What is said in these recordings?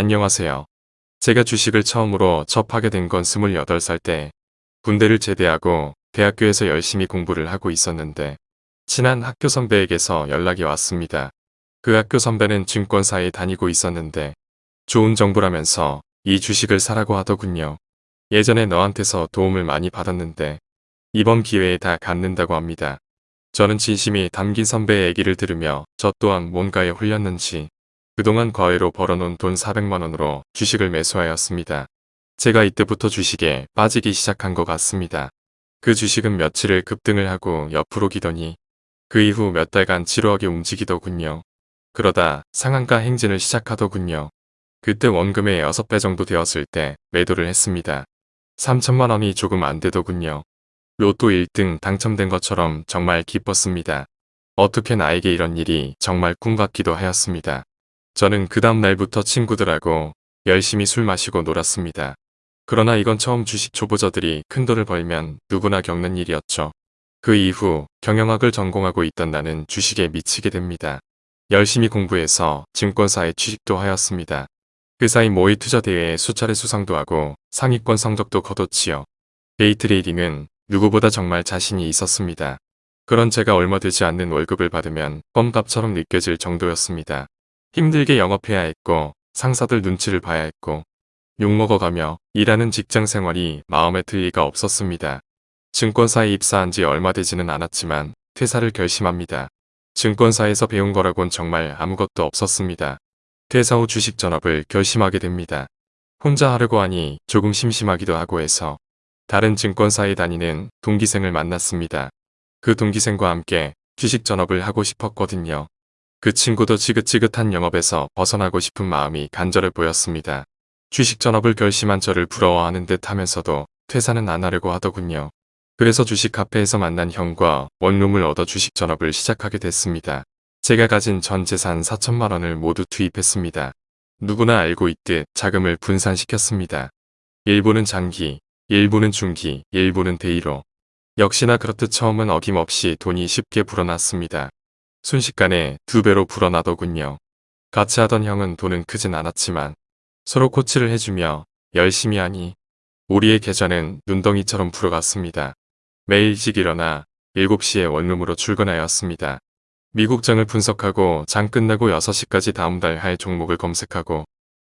안녕하세요. 제가 주식을 처음으로 접하게 된 건 28살 때 군대를 제대하고 대학교에서 열심히 공부를 하고 있었는데 친한 학교 선배에게서 연락이 왔습니다. 그 학교 선배는 증권사에 다니고 있었는데 좋은 정보라면서 이 주식을 사라고 하더군요. 예전에 너한테서 도움을 많이 받았는데 이번 기회에 다 갚는다고 합니다. 저는 진심이 담긴 선배의 얘기를 들으며 저 또한 뭔가에 홀렸는지 그동안 과외로 벌어놓은 돈 400만원으로 주식을 매수하였습니다. 제가 이때부터 주식에 빠지기 시작한 것 같습니다. 그 주식은 며칠을 급등을 하고 옆으로 기더니 그 이후 몇 달간 지루하게 움직이더군요. 그러다 상한가 행진을 시작하더군요. 그때 원금의 6배 정도 되었을 때 매도를 했습니다. 3천만 원이 조금 안 되더군요. 로또 1등 당첨된 것처럼 정말 기뻤습니다. 어떻게 나에게 이런 일이 정말 꿈 같기도 하였습니다. 저는 그 다음 날부터 친구들하고 열심히 술 마시고 놀았습니다. 그러나 이건 처음 주식 초보자들이 큰 돈을 벌면 누구나 겪는 일이었죠. 그 이후 경영학을 전공하고 있던 나는 주식에 미치게 됩니다. 열심히 공부해서 증권사에 취직도 하였습니다. 그 사이 모의 투자 대회에 수차례 수상도 하고 상위권 성적도 거뒀지요. day trading은 누구보다 정말 자신이 있었습니다. 그런 제가 얼마 되지 않는 월급을 받으면 껌값처럼 느껴질 정도였습니다. 힘들게 영업해야 했고 상사들 눈치를 봐야 했고 욕먹어가며 일하는 직장 생활이 마음에 들 리가 없었습니다. 증권사에 입사한 지 얼마 되지는 않았지만 퇴사를 결심합니다. 증권사에서 배운 거라곤 정말 아무것도 없었습니다. 퇴사 후 주식 전업을 결심하게 됩니다. 혼자 하려고 하니 조금 심심하기도 하고 해서 다른 증권사에 다니는 동기생을 만났습니다. 그 동기생과 함께 주식 전업을 하고 싶었거든요. 그 친구도 지긋지긋한 영업에서 벗어나고 싶은 마음이 간절해 보였습니다. 주식 전업을 결심한 저를 부러워하는 듯 하면서도 퇴사는 안 하려고 하더군요. 그래서 주식 카페에서 만난 형과 원룸을 얻어 주식 전업을 시작하게 됐습니다. 제가 가진 전 재산 4천만 원을 모두 투입했습니다. 누구나 알고 있듯 자금을 분산시켰습니다. 일부는 장기, 일부는 중기, 일부는 대의로. 역시나 그렇듯 처음은 어김없이 돈이 쉽게 불어났습니다. 순식간에 두 배로 불어나더군요. 같이 하던 형은 돈은 크진 않았지만 서로 코치를 해주며 열심히 하니 우리의 계좌는 눈덩이처럼 불어갔습니다. 매일 일찍 일어나 7시에 원룸으로 출근하였습니다. 미국장을 분석하고 장 끝나고 6시까지 다음 달 할 종목을 검색하고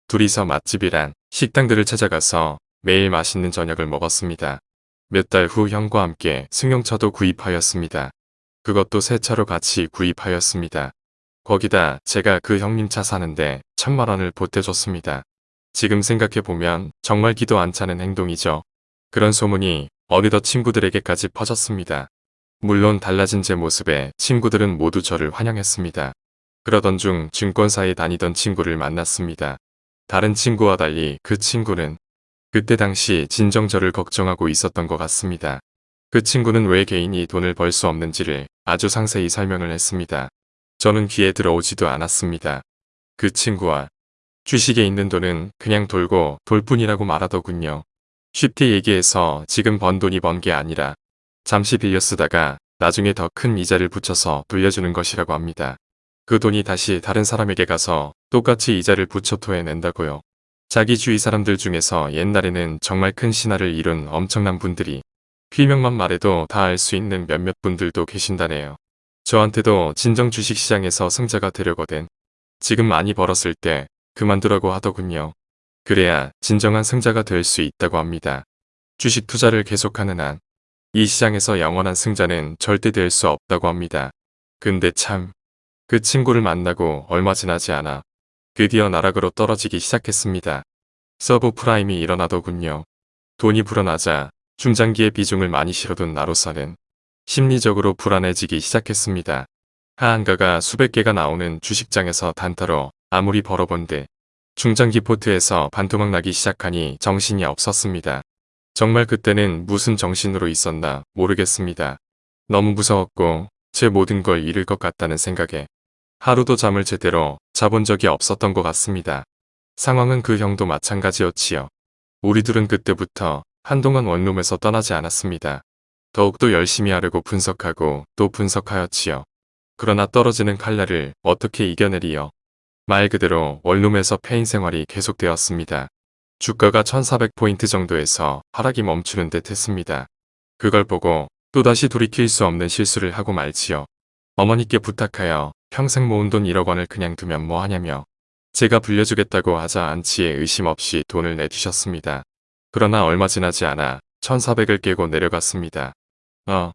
둘이서 맛집이란 식당들을 찾아가서 매일 맛있는 저녁을 먹었습니다. 몇 달 후 형과 함께 승용차도 구입하였습니다. 그것도 새 차로 같이 구입하였습니다. 거기다 제가 그 형님 차 사는데 천만 원을 보태줬습니다. 지금 생각해보면 정말 기도 안 차는 행동이죠. 그런 소문이 어느덧 친구들에게까지 퍼졌습니다. 물론 달라진 제 모습에 친구들은 모두 저를 환영했습니다. 그러던 중 증권사에 다니던 친구를 만났습니다. 다른 친구와 달리 그 친구는 그때 당시 진정 저를 걱정하고 있었던 것 같습니다. 그 친구는 왜 개인이 돈을 벌 수 없는지를 아주 상세히 설명을 했습니다. 저는 귀에 들어오지도 않았습니다. 그 친구와 주식에 있는 돈은 그냥 돌고 돌 뿐이라고 말하더군요. 쉽게 얘기해서 지금 번 돈이 번 게 아니라 잠시 빌려 쓰다가 나중에 더 큰 이자를 붙여서 돌려주는 것이라고 합니다. 그 돈이 다시 다른 사람에게 가서 똑같이 이자를 붙여 토해낸다고요. 자기 주위 사람들 중에서 옛날에는 정말 큰 신화를 이룬 엄청난 분들이 필명만 말해도 다 알 수 있는 몇몇 분들도 계신다네요. 저한테도 진정 주식시장에서 승자가 되려거든 지금 많이 벌었을 때 그만두라고 하더군요. 그래야 진정한 승자가 될 수 있다고 합니다. 주식 투자를 계속하는 한 이 시장에서 영원한 승자는 절대 될 수 없다고 합니다. 근데 참 그 친구를 만나고 얼마 지나지 않아 드디어 나락으로 떨어지기 시작했습니다. subprime이 일어나더군요. 돈이 불어나자 중장기의 비중을 많이 실어둔 나로서는 심리적으로 불안해지기 시작했습니다. 하한가가 수백 개가 나오는 주식장에서 단타로 아무리 벌어본들 중장기 port에서 반토막 나기 시작하니 정신이 없었습니다. 정말 그때는 무슨 정신으로 있었나 모르겠습니다. 너무 무서웠고 제 모든 걸 잃을 것 같다는 생각에 하루도 잠을 제대로 자본 적이 없었던 것 같습니다. 상황은 그 형도 마찬가지였지요. 우리 둘은 그때부터 한동안 원룸에서 떠나지 않았습니다. 더욱더 열심히 하려고 분석하고 또 분석하였지요. 그러나 떨어지는 칼날을 어떻게 이겨내리요. 말 그대로 원룸에서 폐인 생활이 계속되었습니다. 주가가 1400포인트 정도에서 하락이 멈추는 듯 했습니다. 그걸 보고 또다시 돌이킬 수 없는 실수를 하고 말지요. 어머니께 부탁하여 평생 모은 돈 1억 원을 그냥 두면 뭐 하냐며 제가 불려주겠다고 하자 안치에 의심 없이 돈을 내주셨습니다. 그러나 얼마 지나지 않아 1400을 깨고 내려갔습니다. 어,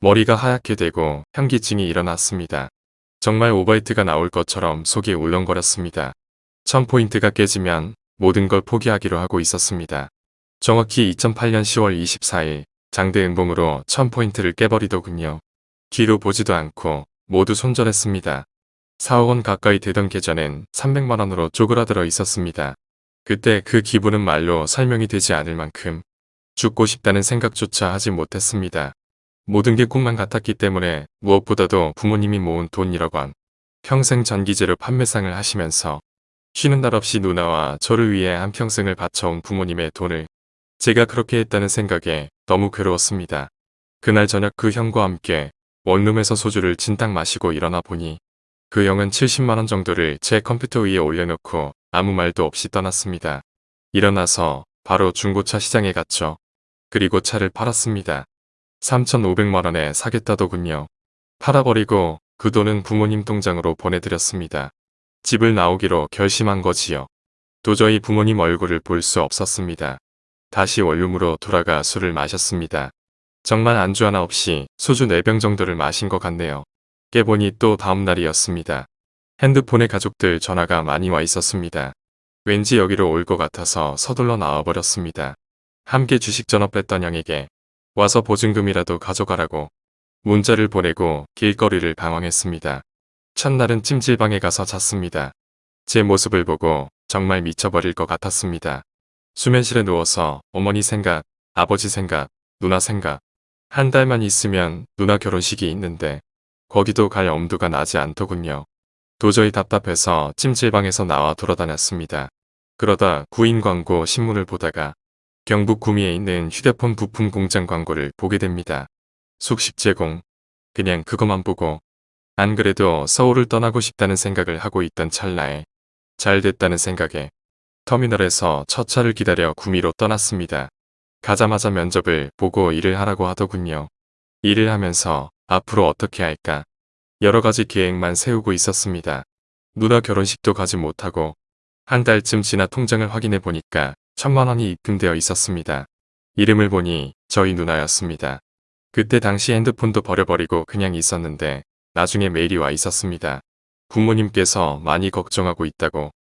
머리가 하얗게 되고 현기증이 일어났습니다. 정말 오버히트가 나올 것처럼 속이 울렁거렸습니다. 1000포인트가 깨지면 모든 걸 포기하기로 하고 있었습니다. 정확히 2008년 10월 24일 장대 음봉으로 1000포인트를 깨버리더군요. 뒤로 보지도 않고 모두 손절했습니다. 4억 원 가까이 되던 계좌는 300만원으로 쪼그라들어 있었습니다. 그때 그 기분은 말로 설명이 되지 않을 만큼 죽고 싶다는 생각조차 하지 못했습니다. 모든 게 꿈만 같았기 때문에 무엇보다도 부모님이 모은 돈 1억 원, 평생 전기재료 판매상을 하시면서 쉬는 날 없이 누나와 저를 위해 한평생을 바쳐온 부모님의 돈을 제가 그렇게 했다는 생각에 너무 괴로웠습니다. 그날 저녁 그 형과 함께 원룸에서 소주를 진탕 마시고 일어나 보니 그 형은 70만원 정도를 제 컴퓨터 위에 올려놓고 아무 말도 없이 떠났습니다. 일어나서 바로 중고차 시장에 갔죠. 그리고 차를 팔았습니다. 3,500만원에 사겠다더군요. 팔아버리고 그 돈은 부모님 통장으로 보내드렸습니다. 집을 나오기로 결심한 거지요. 도저히 부모님 얼굴을 볼 수 없었습니다. 다시 원룸으로 돌아가 술을 마셨습니다. 정말 안주 하나 없이 소주 4병 정도를 마신 것 같네요. 깨보니 또 다음날이었습니다. 핸드폰에 가족들 전화가 많이 와 있었습니다. 왠지 여기로 올 것 같아서 서둘러 나와버렸습니다. 함께 주식 전화 뺐던 형에게 와서 보증금이라도 가져가라고 문자를 보내고 길거리를 방황했습니다. 첫날은 찜질방에 가서 잤습니다. 제 모습을 보고 정말 미쳐버릴 것 같았습니다. 수면실에 누워서 어머니 생각, 아버지 생각, 누나 생각. 한 달만 있으면 누나 결혼식이 있는데 거기도 갈 엄두가 나지 않더군요. 도저히 답답해서 찜질방에서 나와 돌아다녔습니다. 그러다 구인 광고 신문을 보다가 경북 구미에 있는 휴대폰 부품 공장 광고를 보게 됩니다. 숙식 제공. 그냥 그것만 보고 안 그래도 서울을 떠나고 싶다는 생각을 하고 있던 찰나에 잘 됐다는 생각에 터미널에서 첫 차를 기다려 구미로 떠났습니다. 가자마자 면접을 보고 일을 하라고 하더군요. 일을 하면서 앞으로 어떻게 할까 여러 가지 계획만 세우고 있었습니다. 누나 결혼식도 가지 못하고 한 달쯤 지나 통장을 확인해 보니까 천만 원이 입금되어 있었습니다. 이름을 보니 저희 누나였습니다. 그때 당시 핸드폰도 버려버리고 그냥 있었는데 나중에 메일이 와 있었습니다. 부모님께서 많이 걱정하고 있다고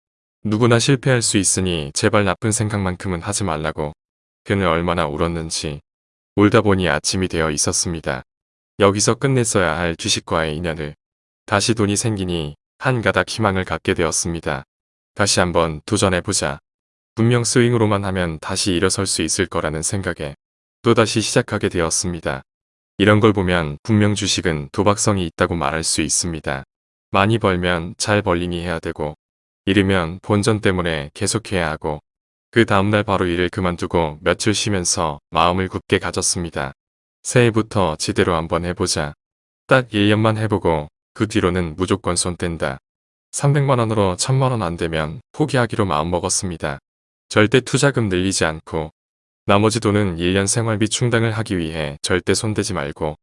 누구나 실패할 수 있으니 제발 나쁜 생각만큼은 하지 말라고 그는 얼마나 울었는지 울다 보니 아침이 되어 있었습니다. 여기서 끝냈어야 할 주식과의 인연을 다시 돈이 생기니 한 가닥 희망을 갖게 되었습니다. 다시 한번 도전해보자. 분명 스윙으로만 하면 다시 일어설 수 있을 거라는 생각에 또다시 시작하게 되었습니다. 이런 걸 보면 분명 주식은 도박성이 있다고 말할 수 있습니다. 많이 벌면 잘 벌링이 해야 되고 잃으면 본전 때문에 계속해야 하고 그 다음날 바로 일을 그만두고 며칠 쉬면서 마음을 굳게 가졌습니다. 새해부터 제대로 한번 해보자. 딱 1년만 해보고 그 뒤로는 무조건 손 뗀다. 300만원으로 1000만원 안 되면 포기하기로 마음먹었습니다. 절대 투자금 늘리지 않고 나머지 돈은 1년 생활비 충당을 하기 위해 절대 손대지 말고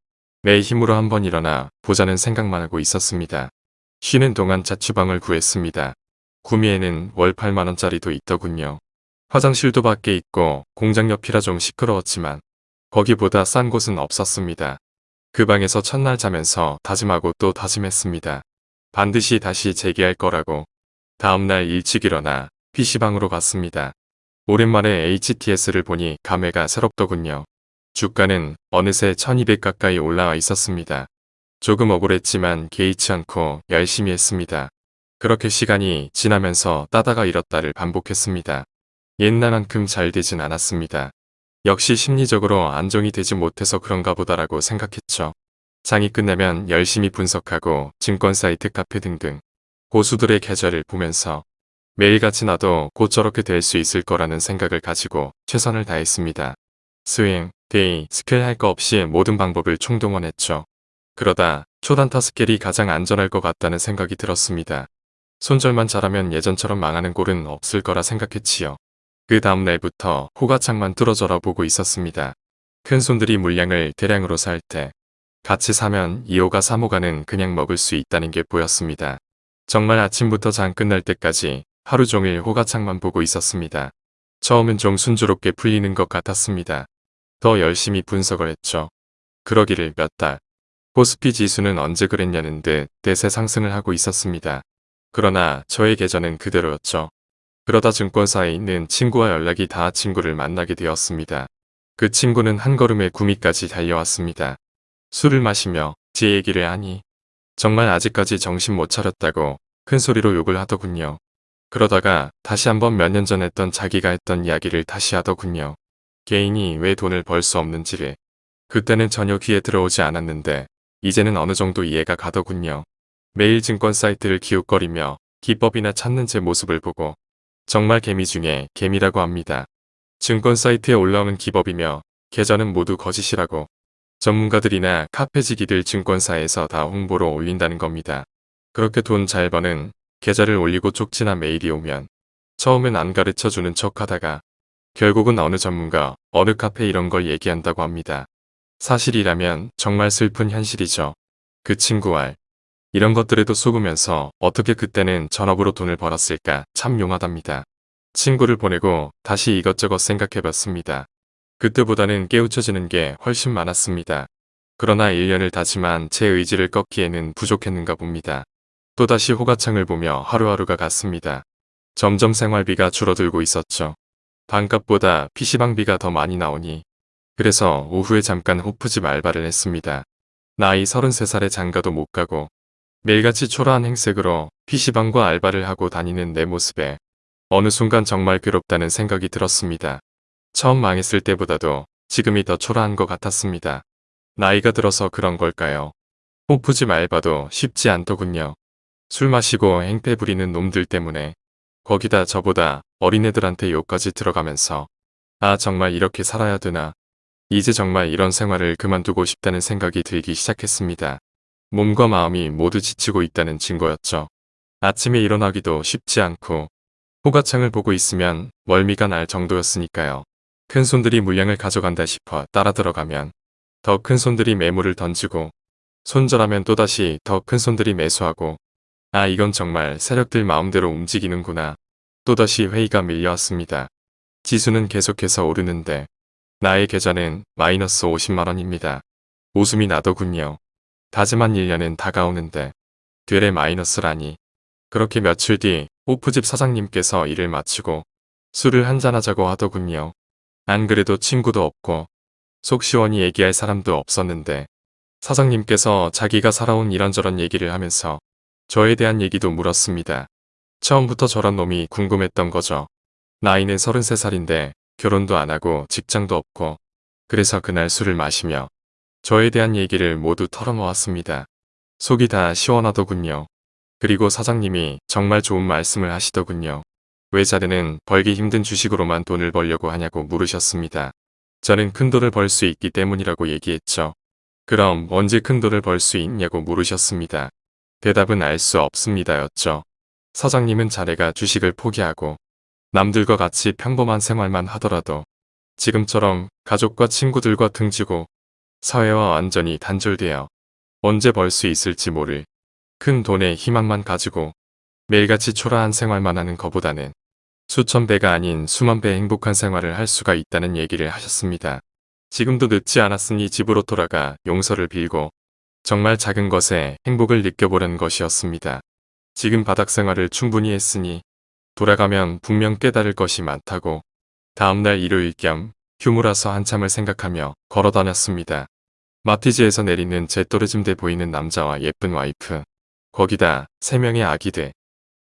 내 힘으로 한번 일어나 보자는 생각만 하고 있었습니다. 쉬는 동안 자취방을 구했습니다. 구미에는 월 8만원짜리도 있더군요. 화장실도 밖에 있고 공장 옆이라 좀 시끄러웠지만 거기보다 싼 곳은 없었습니다. 그 방에서 첫날 자면서 다짐하고 또 다짐했습니다. 반드시 다시 재기할 거라고. 다음날 일찍 일어나 PC방으로 갔습니다. 오랜만에 HTS를 보니 감회가 새롭더군요. 주가는 어느새 1200 가까이 올라와 있었습니다. 조금 억울했지만 개의치 않고 열심히 했습니다. 그렇게 시간이 지나면서 따다가 잃었다를 반복했습니다. 옛날만큼 잘 되진 않았습니다. 역시 심리적으로 안정이 되지 못해서 그런가 보다라고 생각했죠. 장이 끝나면 열심히 분석하고 증권 사이트 카페 등등 고수들의 계좌를 보면서 매일같이 나도 곧 저렇게 될 수 있을 거라는 생각을 가지고 최선을 다했습니다. swing, day, scal 할 거 없이 모든 방법을 총동원했죠. 그러다 초단타 scal이 가장 안전할 것 같다는 생각이 들었습니다. 손절만 잘하면 예전처럼 망하는 꼴은 없을 거라 생각했지요. 그 다음 날부터 호가창만 뚫어져라 보고 있었습니다. 큰 손들이 물량을 대량으로 살 때 같이 사면 2호가 3호가는 그냥 먹을 수 있다는 게 보였습니다. 정말 아침부터 장 끝날 때까지 하루 종일 호가창만 보고 있었습니다. 처음은 좀 순조롭게 풀리는 것 같았습니다. 더 열심히 분석을 했죠. 그러기를 몇 달. 코스피 지수는 언제 그랬냐는 듯 대세 상승을 하고 있었습니다. 그러나 저의 계좌는 그대로였죠. 그러다 증권사에 있는 친구와 연락이 닿아 친구를 만나게 되었습니다. 그 친구는 한 걸음에 구미까지 달려왔습니다. 술을 마시며 제 얘기를 하니 정말 아직까지 정신 못 차렸다고 큰 소리로 욕을 하더군요. 그러다가 다시 한번 몇 년 전 했던 자기가 했던 이야기를 다시 하더군요. 개인이 왜 돈을 벌 수 없는지를. 그때는 전혀 귀에 들어오지 않았는데 이제는 어느 정도 이해가 가더군요. 매일 증권 사이트를 기웃거리며 기법이나 찾는 제 모습을 보고 정말 개미 중에 개미라고 합니다. 증권 사이트에 올라오는 기법이며 계좌는 모두 거짓이라고 전문가들이나 카페지기들 증권사에서 다 홍보로 올린다는 겁니다. 그렇게 돈 잘 버는 계좌를 올리고 쪽지나 메일이 오면 처음엔 안 가르쳐주는 척 하다가 결국은 어느 전문가, 어느 카페 이런 걸 얘기한다고 합니다. 사실이라면 정말 슬픈 현실이죠. 그 친구 알. 이런 것들에도 속으면서 어떻게 그때는 전업으로 돈을 벌었을까 참 용하답니다. 친구를 보내고 다시 이것저것 생각해봤습니다. 그때보다는 깨우쳐지는 게 훨씬 많았습니다. 그러나 1년을 다짐한 제 의지를 꺾기에는 부족했는가 봅니다. 또다시 호가창을 보며 하루하루가 갔습니다. 점점 생활비가 줄어들고 있었죠. 반값보다 PC방비가 더 많이 나오니 그래서 오후에 잠깐 호프집 알바를 했습니다. 나이 33살에 장가도 못 가고 매일같이 초라한 행색으로 PC방과 알바를 하고 다니는 내 모습에 어느 순간 정말 괴롭다는 생각이 들었습니다. 처음 망했을 때보다도 지금이 더 초라한 것 같았습니다. 나이가 들어서 그런 걸까요? 호프집 알바도 쉽지 않더군요. 술 마시고 행패 부리는 놈들 때문에 거기다 저보다 어린애들한테 욕까지 들어가면서 아 정말 이렇게 살아야 되나 이제 정말 이런 생활을 그만두고 싶다는 생각이 들기 시작했습니다. 몸과 마음이 모두 지치고 있다는 증거였죠. 아침에 일어나기도 쉽지 않고 호가창을 보고 있으면 멀미가 날 정도였으니까요. 큰 손들이 물량을 가져간다 싶어 따라 들어가면 더 큰 손들이 매물을 던지고 손절하면 또다시 더 큰 손들이 매수하고 아 이건 정말 세력들 마음대로 움직이는구나. 또다시 회의가 밀려왔습니다. 지수는 계속해서 오르는데 나의 계좌는 마이너스 50만원입니다. 웃음이 나더군요. 다짐한 1년은 다가오는데 되레 마이너스라니. 그렇게 며칠 뒤 오프집 사장님께서 일을 마치고 술을 한잔하자고 하더군요. 안 그래도 친구도 없고 속 시원히 얘기할 사람도 없었는데 사장님께서 자기가 살아온 이런저런 얘기를 하면서 저에 대한 얘기도 물었습니다. 처음부터 저런 놈이 궁금했던 거죠. 나이는 33살인데 결혼도 안 하고 직장도 없고 그래서 그날 술을 마시며 저에 대한 얘기를 모두 털어놓았습니다. 속이 다 시원하더군요. 그리고 사장님이 정말 좋은 말씀을 하시더군요. 왜 자네는 벌기 힘든 주식으로만 돈을 벌려고 하냐고 물으셨습니다. 저는 큰 돈을 벌 수 있기 때문이라고 얘기했죠. 그럼 언제 큰 돈을 벌 수 있냐고 물으셨습니다. 대답은 알 수 없습니다였죠. 사장님은 자네가 주식을 포기하고 남들과 같이 평범한 생활만 하더라도 지금처럼 가족과 친구들과 등지고 사회와 완전히 단절되어 언제 벌 수 있을지 모를 큰 돈의 희망만 가지고 매일같이 초라한 생활만 하는 것보다는 수천 배가 아닌 수만 배의 행복한 생활을 할 수가 있다는 얘기를 하셨습니다. 지금도 늦지 않았으니 집으로 돌아가 용서를 빌고 정말 작은 것에 행복을 느껴보려는 것이었습니다. 지금 바닥 생활을 충분히 했으니 돌아가면 분명 깨달을 것이 많다고 다음날 일요일 겸 휴무라서 한참을 생각하며 걸어다녔습니다. 마티즈에서 내리는 제 또르짐돼 보이는 남자와 예쁜 와이프 거기다 세 명의 아기들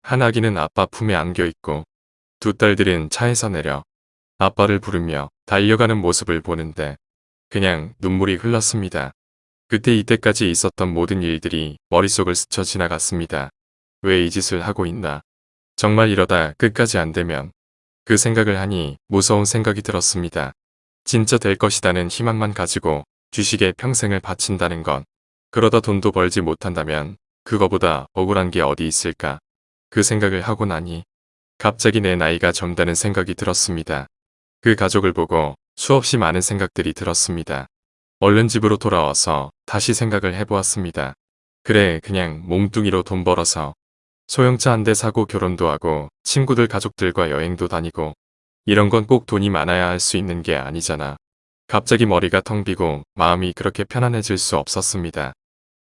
한 아기는 아빠 품에 안겨있고 두 딸들은 차에서 내려 아빠를 부르며 달려가는 모습을 보는데 그냥 눈물이 흘렀습니다. 그때 이때까지 있었던 모든 일들이 머릿속을 스쳐 지나갔습니다. 왜 이 짓을 하고 있나. 정말 이러다 끝까지 안 되면 그 생각을 하니 무서운 생각이 들었습니다. 진짜 될 것이다는 희망만 가지고 주식에 평생을 바친다는 건 그러다 돈도 벌지 못한다면 그거보다 억울한 게 어디 있을까. 그 생각을 하고 나니 갑자기 내 나이가 젊다는 생각이 들었습니다. 그 가족을 보고 수없이 많은 생각들이 들었습니다. 얼른 집으로 돌아와서 다시 생각을 해보았습니다. 그래 그냥 몸뚱이로 돈 벌어서 소형차 한 대 사고 결혼도 하고 친구들 가족들과 여행도 다니고 이런 건 꼭 돈이 많아야 할 수 있는 게 아니잖아. 갑자기 머리가 텅 비고 마음이 그렇게 편안해질 수 없었습니다.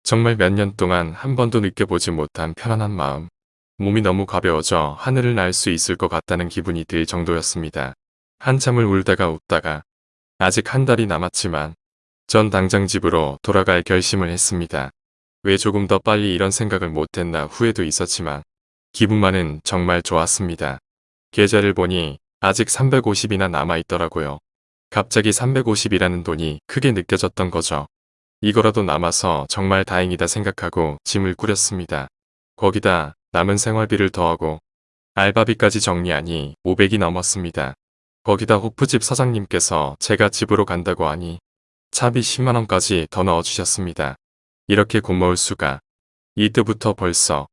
정말 몇 년 동안 한 번도 느껴보지 못한 편안한 마음. 몸이 너무 가벼워져 하늘을 날 수 있을 것 같다는 기분이 들 정도였습니다. 한참을 울다가 웃다가 아직 한 달이 남았지만 전 당장 집으로 돌아갈 결심을 했습니다. 왜 조금 더 빨리 이런 생각을 못했나 후회도 있었지만 기분만은 정말 좋았습니다. 계좌를 보니 아직 350이나 남아있더라고요. 갑자기 350이라는 돈이 크게 느껴졌던 거죠. 이거라도 남아서 정말 다행이다 생각하고 짐을 꾸렸습니다. 거기다 남은 생활비를 더하고 알바비까지 정리하니 500이 넘었습니다. 거기다 호프집 사장님께서 제가 집으로 간다고 하니 차비 10만원까지 더 넣어주셨습니다. 이렇게 고마울 수가. 이때부터 벌써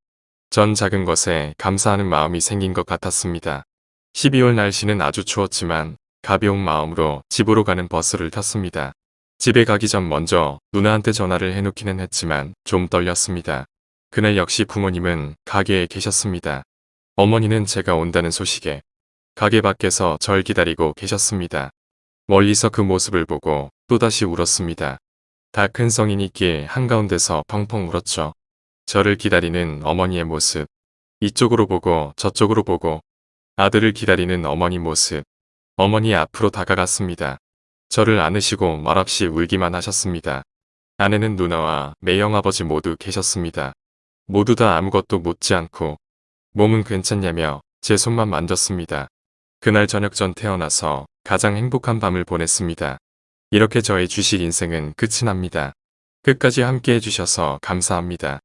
전 작은 것에 감사하는 마음이 생긴 것 같았습니다. 12월 날씨는 아주 추웠지만 가벼운 마음으로 집으로 가는 버스를 탔습니다. 집에 가기 전 먼저 누나한테 전화를 해놓기는 했지만 좀 떨렸습니다. 그날 역시 부모님은 가게에 계셨습니다. 어머니는 제가 온다는 소식에 가게 밖에서 절 기다리고 계셨습니다. 멀리서 그 모습을 보고 또다시 울었습니다. 다 큰 성인이 길 한가운데서 펑펑 울었죠. 저를 기다리는 어머니의 모습. 이쪽으로 보고 저쪽으로 보고 아들을 기다리는 어머니 모습. 어머니 앞으로 다가갔습니다. 저를 안으시고 말없이 울기만 하셨습니다. 아내는 누나와 매형아버지 모두 계셨습니다. 모두 다 아무것도 묻지 않고 몸은 괜찮냐며 제 손만 만졌습니다. 그날 저녁 전 태어나서 가장 행복한 밤을 보냈습니다. 이렇게 저의 주식 인생은 끝이 납니다. 끝까지 함께 해주셔서 감사합니다.